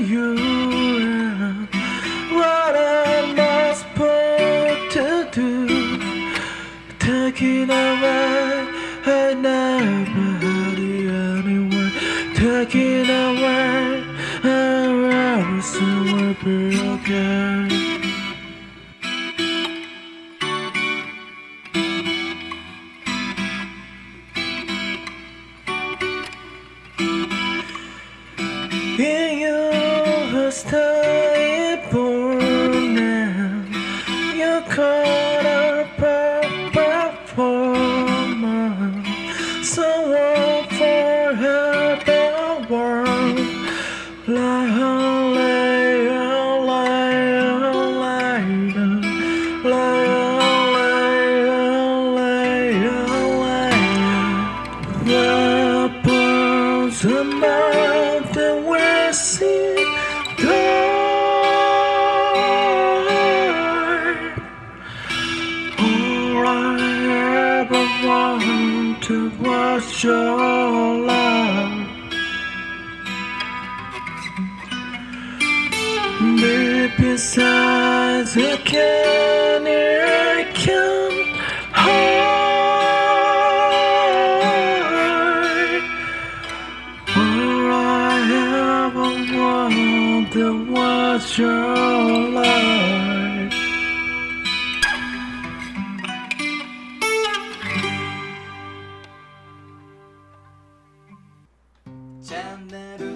you around. What am I supposed to do? Taking away and nobody anyone. Taking away and I'm somewhere broken. Yeah your stay born now, you caught for world. Lion, lion, lion. The above the western dark. All I ever wanted was your love. Deep inside the canyon, to watch your life. Channel